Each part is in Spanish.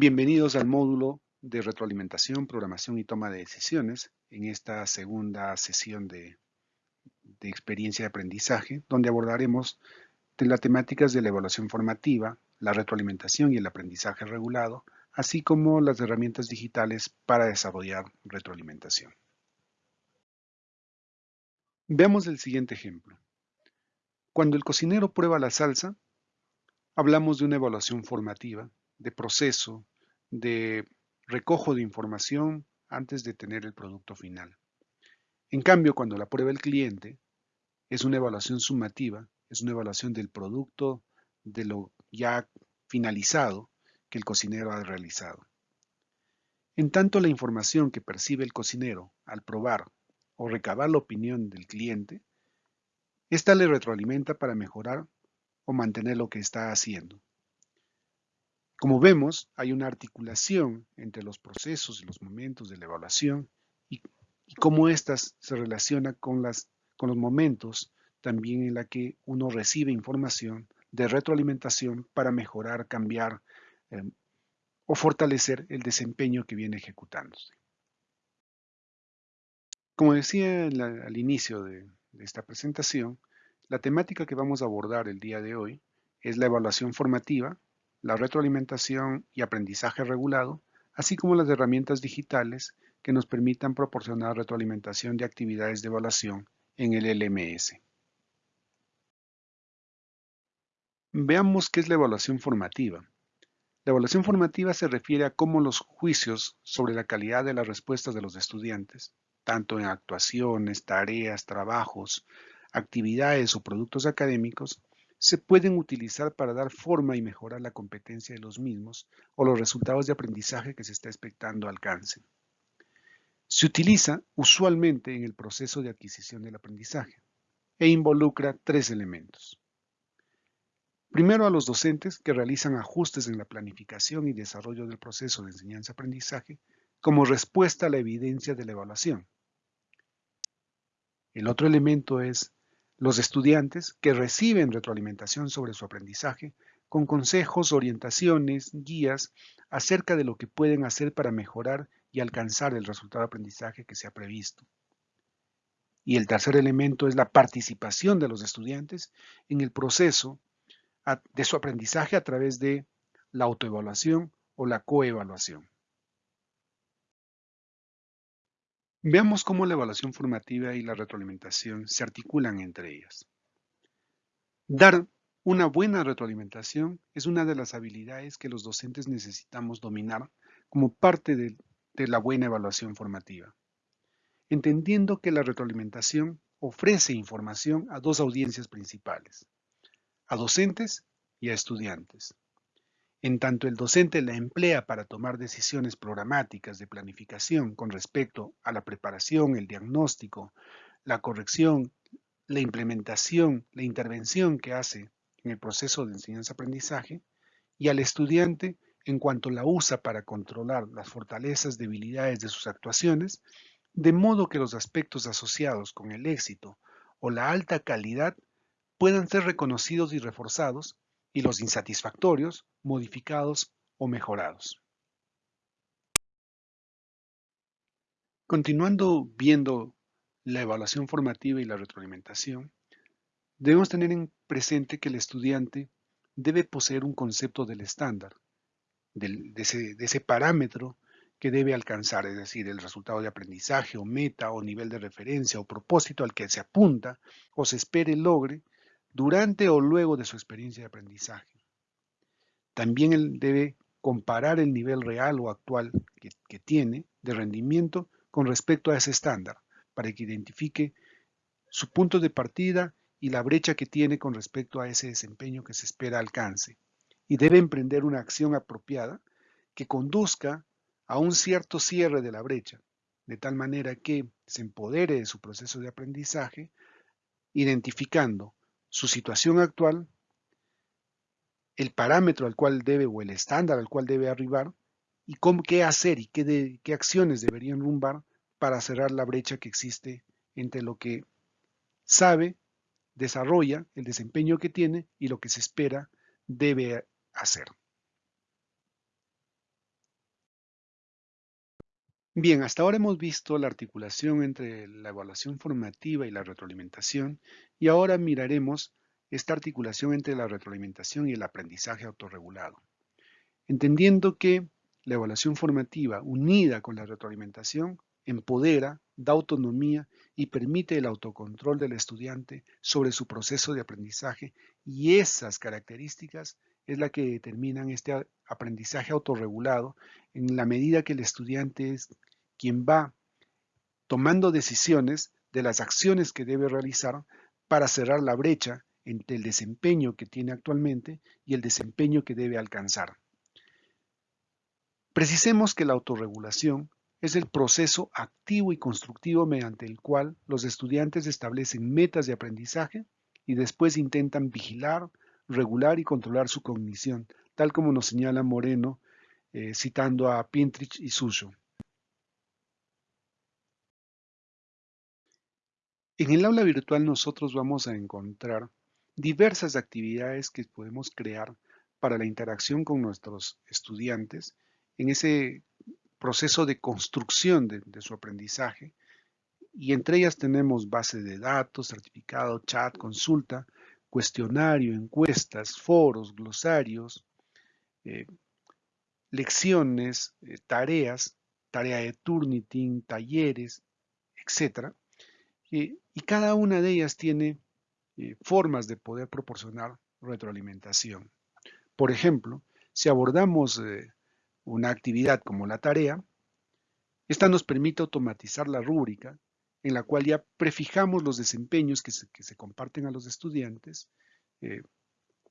Bienvenidos al módulo de retroalimentación, programación y toma de decisiones en esta segunda sesión de, experiencia de aprendizaje, donde abordaremos las temáticas de la evaluación formativa, la retroalimentación y el aprendizaje regulado, así como las herramientas digitales para desarrollar retroalimentación. Veamos el siguiente ejemplo. Cuando el cocinero prueba la salsa, hablamos de una evaluación formativa de proceso, de recojo de información antes de tener el producto final. En cambio, cuando la prueba el cliente, es una evaluación sumativa, es una evaluación del producto, de lo ya finalizado que el cocinero ha realizado. En tanto, la información que percibe el cocinero al probar o recabar la opinión del cliente, ésta le retroalimenta para mejorar o mantener lo que está haciendo. Como vemos, hay una articulación entre los procesos y los momentos de la evaluación y, cómo éstas se relacionan con, los momentos también en la que uno recibe información de retroalimentación para mejorar, cambiar eh, o fortalecer el desempeño que viene ejecutándose. Como decía al inicio de esta presentación, la temática que vamos a abordar el día de hoy es la evaluación formativa la retroalimentación y aprendizaje regulado, así como las herramientas digitales que nos permitan proporcionar retroalimentación de actividades de evaluación en el LMS. Veamos qué es la evaluación formativa. La evaluación formativa se refiere a cómo los juicios sobre la calidad de las respuestas de los estudiantes, tanto en actuaciones, tareas, trabajos, actividades o productos académicos, se pueden utilizar para dar forma y mejorar la competencia de los mismos o los resultados de aprendizaje que se está expectando alcancen. Se utiliza usualmente en el proceso de adquisición del aprendizaje e involucra tres elementos. Primero a los docentes que realizan ajustes en la planificación y desarrollo del proceso de enseñanza-aprendizaje como respuesta a la evidencia de la evaluación. El otro elemento es los estudiantes que reciben retroalimentación sobre su aprendizaje con consejos, orientaciones, guías acerca de lo que pueden hacer para mejorar y alcanzar el resultado de aprendizaje que se ha previsto. Y el tercer elemento es la participación de los estudiantes en el proceso de su aprendizaje a través de la autoevaluación o la coevaluación. Veamos cómo la evaluación formativa y la retroalimentación se articulan entre ellas. Dar una buena retroalimentación es una de las habilidades que los docentes necesitamos dominar como parte de, la buena evaluación formativa, entendiendo que la retroalimentación ofrece información a dos audiencias principales, a docentes y a estudiantes. En tanto el docente la emplea para tomar decisiones programáticas de planificación con respecto a la preparación, el diagnóstico, la corrección, la implementación, la intervención que hace en el proceso de enseñanza-aprendizaje, y al estudiante en cuanto la usa para controlar las fortalezas, debilidades de sus actuaciones, de modo que los aspectos asociados con el éxito o la alta calidad puedan ser reconocidos y reforzados y los insatisfactorios modificados o mejorados. Continuando viendo la evaluación formativa y la retroalimentación, debemos tener en presente que el estudiante debe poseer un concepto del estándar, de, ese, parámetro que debe alcanzar, es decir, el resultado de aprendizaje o meta o nivel de referencia o propósito al que se apunta o se espere logre durante o luego de su experiencia de aprendizaje. También él debe comparar el nivel real o actual que, tiene de rendimiento con respecto a ese estándar, para que identifique su punto de partida y la brecha que tiene con respecto a ese desempeño que se espera alcance. Y debe emprender una acción apropiada que conduzca a un cierto cierre de la brecha, de tal manera que se empodere de su proceso de aprendizaje, identificando su situación actual, el parámetro al cual debe o el estándar al cual debe arribar y cómo, qué hacer y qué, qué acciones deberían rumbar para cerrar la brecha que existe entre lo que sabe, desarrolla, el desempeño que tiene y lo que se espera debe hacer. Bien, hasta ahora hemos visto la articulación entre la evaluación formativa y la retroalimentación y ahora miraremos esta articulación entre la retroalimentación y el aprendizaje autorregulado. Entendiendo que la evaluación formativa unida con la retroalimentación empodera, da autonomía y permite el autocontrol del estudiante sobre su proceso de aprendizaje y esas características es la que determinan este aprendizaje autorregulado en la medida que el estudiante es quien va tomando decisiones de las acciones que debe realizar para cerrar la brecha entre el desempeño que tiene actualmente y el desempeño que debe alcanzar. Precisemos que la autorregulación es el proceso activo y constructivo mediante el cual los estudiantes establecen metas de aprendizaje y después intentan vigilar, regular y controlar su cognición, tal como nos señala Moreno eh, citando a Pintrich y Suso. En el aula virtual nosotros vamos a encontrar diversas actividades que podemos crear para la interacción con nuestros estudiantes en ese proceso de construcción de, su aprendizaje y entre ellas tenemos base de datos, certificado, chat, consulta, cuestionario, encuestas, foros, glosarios, eh, lecciones, eh, tareas, tarea de Turnitin, talleres, etc. y cada una de ellas tiene eh, formas de poder proporcionar retroalimentación. Por ejemplo, si abordamos eh, una actividad como la tarea, esta nos permite automatizar la rúbrica en la cual ya prefijamos los desempeños que se, comparten a los estudiantes eh,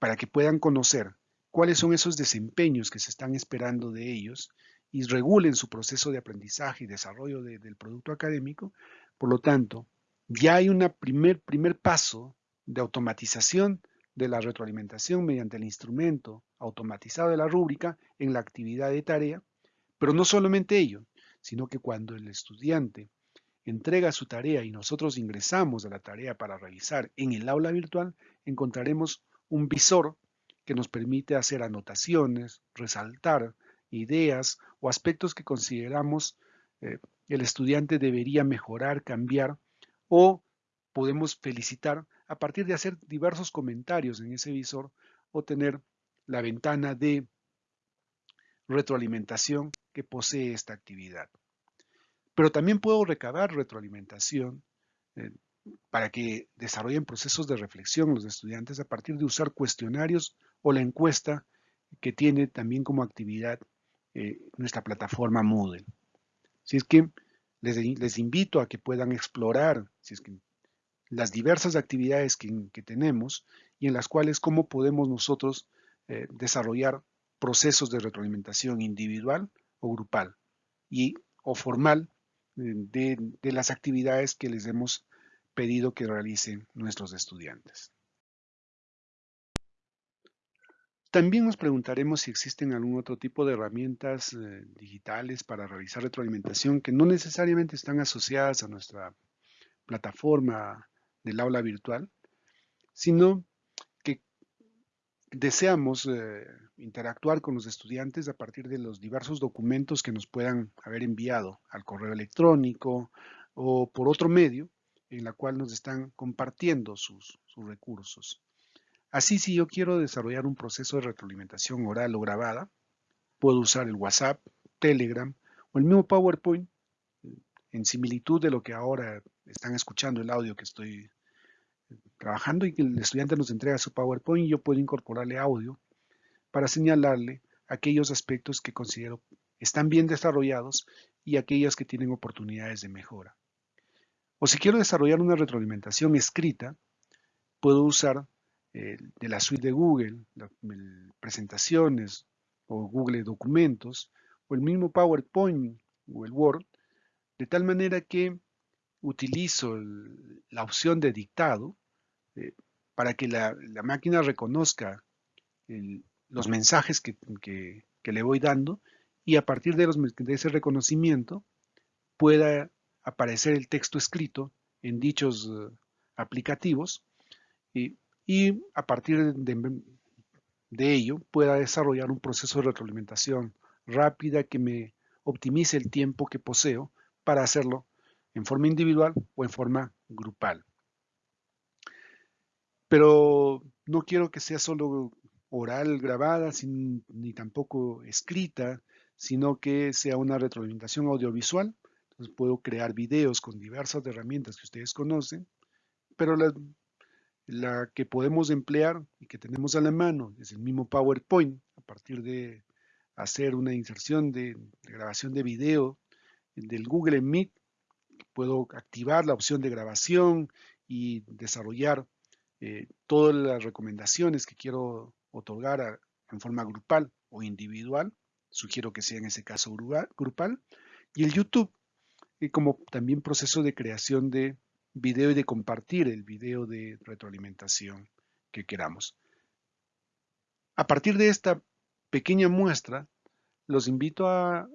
para que puedan conocer cuáles son esos desempeños que se están esperando de ellos y regulen su proceso de aprendizaje y desarrollo del producto académico. Por lo tanto, ya hay un primer, primer paso de automatización de la retroalimentación mediante el instrumento automatizado de la rúbrica en la actividad de tarea, pero no solamente ello, sino que cuando el estudiante entrega su tarea y nosotros ingresamos a la tarea para revisar en el aula virtual, encontraremos un visor que nos permite hacer anotaciones, resaltar ideas o aspectos que consideramos eh, el estudiante debería mejorar, cambiar o podemos felicitar a partir de hacer diversos comentarios en ese visor o tener la ventana de retroalimentación que posee esta actividad. Pero también puedo recabar retroalimentación eh, para que desarrollen procesos de reflexión los estudiantes a partir de usar cuestionarios o la encuesta que tiene también como actividad eh, nuestra plataforma Moodle. Si es que les, invito a que puedan explorar las diversas actividades que, tenemos y en las cuales cómo podemos nosotros eh, desarrollar procesos de retroalimentación individual o grupal y o formal eh, de, de las actividades que les hemos pedido que realicen nuestros estudiantes. También nos preguntaremos si existen algún otro tipo de herramientas eh, digitales para realizar retroalimentación que no necesariamente están asociadas a nuestra plataforma del aula virtual, sino que deseamos eh, interactuar con los estudiantes a partir de los diversos documentos que nos puedan haber enviado al correo electrónico o por otro medio en la cual nos están compartiendo sus recursos. Así, si yo quiero desarrollar un proceso de retroalimentación oral o grabada, puedo usar el WhatsApp, Telegram o el mismo PowerPoint en similitud de lo que ahora están escuchando el audio que estoy trabajando y que el estudiante nos entrega su PowerPoint yo puedo incorporarle audio para señalarle aquellos aspectos que considero están bien desarrollados y aquellos que tienen oportunidades de mejora. O si quiero desarrollar una retroalimentación escrita, puedo usar eh, de la suite de Google, presentaciones o Google Documentos o el mismo PowerPoint o el Word, de tal manera que utilizo la opción de dictado eh, para que la, máquina reconozca los mensajes que, le voy dando y a partir de, de ese reconocimiento pueda aparecer el texto escrito en dichos eh, aplicativos y y a partir de, ello pueda desarrollar un proceso de retroalimentación rápida que me optimice el tiempo que poseo para hacerlo en forma individual o en forma grupal. Pero no quiero que sea solo oral grabada ni tampoco escrita, sino que sea una retroalimentación audiovisual. Entonces puedo crear videos con diversas herramientas que ustedes conocen, pero la, la que podemos emplear y que tenemos a la mano es el mismo PowerPoint a partir de hacer una inserción de, grabación de video del Google Meet. Puedo activar la opción de grabación y desarrollar eh, todas las recomendaciones que quiero otorgar en forma grupal o individual. Sugiero que sea en ese caso grupal. Y el YouTube como también proceso de creación de video y de compartir el video de retroalimentación que queramos. A partir de esta pequeña muestra, los invito a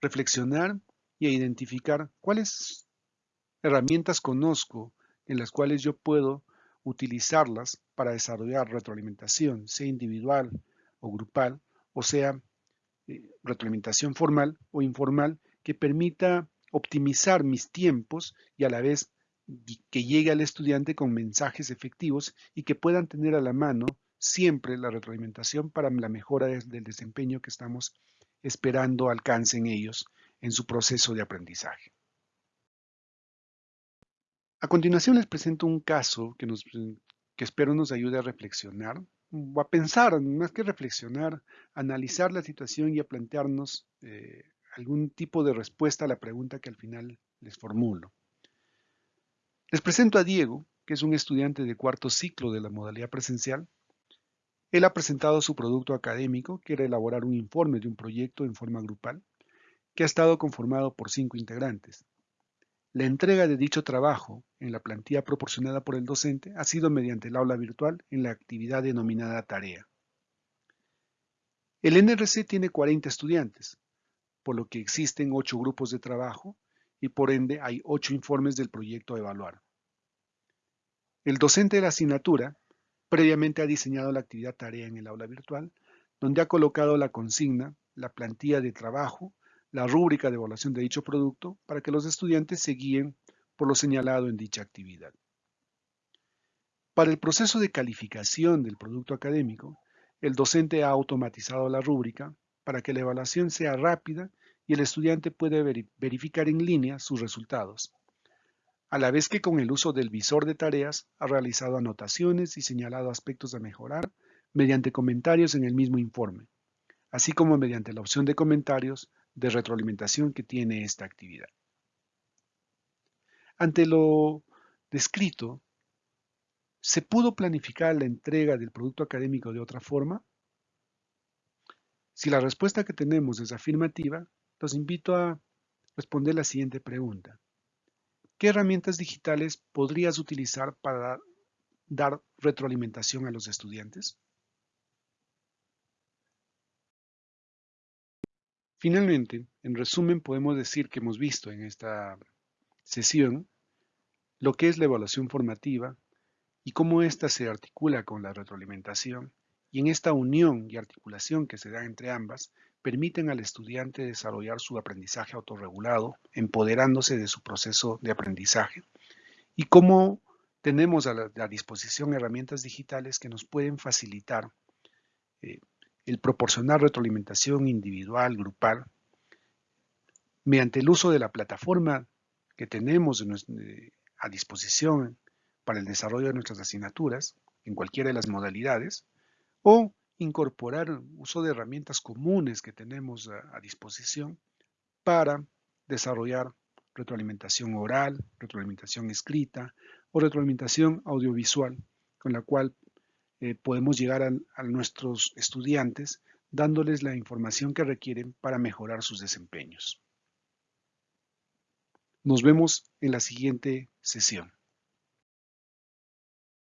reflexionar y a identificar cuáles herramientas conozco en las cuales yo puedo utilizarlas para desarrollar retroalimentación, sea individual o grupal, o sea, eh, retroalimentación formal o informal, que permita optimizar mis tiempos y a la vez que llegue al estudiante con mensajes efectivos y que puedan tener a la mano siempre la retroalimentación para la mejora del desempeño que estamos esperando alcancen ellos en su proceso de aprendizaje. A continuación les presento un caso que, espero nos ayude a reflexionar, o a pensar, más que reflexionar, analizar la situación y a plantearnos eh, algún tipo de respuesta a la pregunta que al final les formulo. Les presento a Diego, que es un estudiante de cuarto ciclo de la modalidad presencial. Él ha presentado su producto académico, que era elaborar un informe de un proyecto en forma grupal, que ha estado conformado por cinco integrantes. La entrega de dicho trabajo en la plantilla proporcionada por el docente ha sido mediante el aula virtual en la actividad denominada tarea. El NRC tiene 40 estudiantes, por lo que existen 8 grupos de trabajo y por ende hay 8 informes del proyecto a evaluar. El docente de la asignatura previamente ha diseñado la actividad tarea en el aula virtual, donde ha colocado la consigna, la plantilla de trabajo la rúbrica de evaluación de dicho producto para que los estudiantes se guíen por lo señalado en dicha actividad. Para el proceso de calificación del producto académico, el docente ha automatizado la rúbrica para que la evaluación sea rápida y el estudiante puede verificar en línea sus resultados, a la vez que con el uso del visor de tareas ha realizado anotaciones y señalado aspectos a mejorar mediante comentarios en el mismo informe, así como mediante la opción de comentarios de retroalimentación que tiene esta actividad. Ante lo descrito, ¿se pudo planificar la entrega del producto académico de otra forma? Si la respuesta que tenemos es afirmativa, los invito a responder la siguiente pregunta. ¿Qué herramientas digitales podrías utilizar para dar retroalimentación a los estudiantes? Finalmente, en resumen, podemos decir que hemos visto en esta sesión lo que es la evaluación formativa y cómo ésta se articula con la retroalimentación y en esta unión y articulación que se da entre ambas permiten al estudiante desarrollar su aprendizaje autorregulado, empoderándose de su proceso de aprendizaje y cómo tenemos a la, disposición herramientas digitales que nos pueden facilitar eh, el proporcionar retroalimentación individual, grupal, mediante el uso de la plataforma que tenemos a disposición para el desarrollo de nuestras asignaturas en cualquiera de las modalidades, o incorporar uso de herramientas comunes que tenemos a, disposición para desarrollar retroalimentación oral, retroalimentación escrita o retroalimentación audiovisual, con la cual eh, podemos llegar a, nuestros estudiantes dándoles la información que requieren para mejorar sus desempeños. Nos vemos en la siguiente sesión.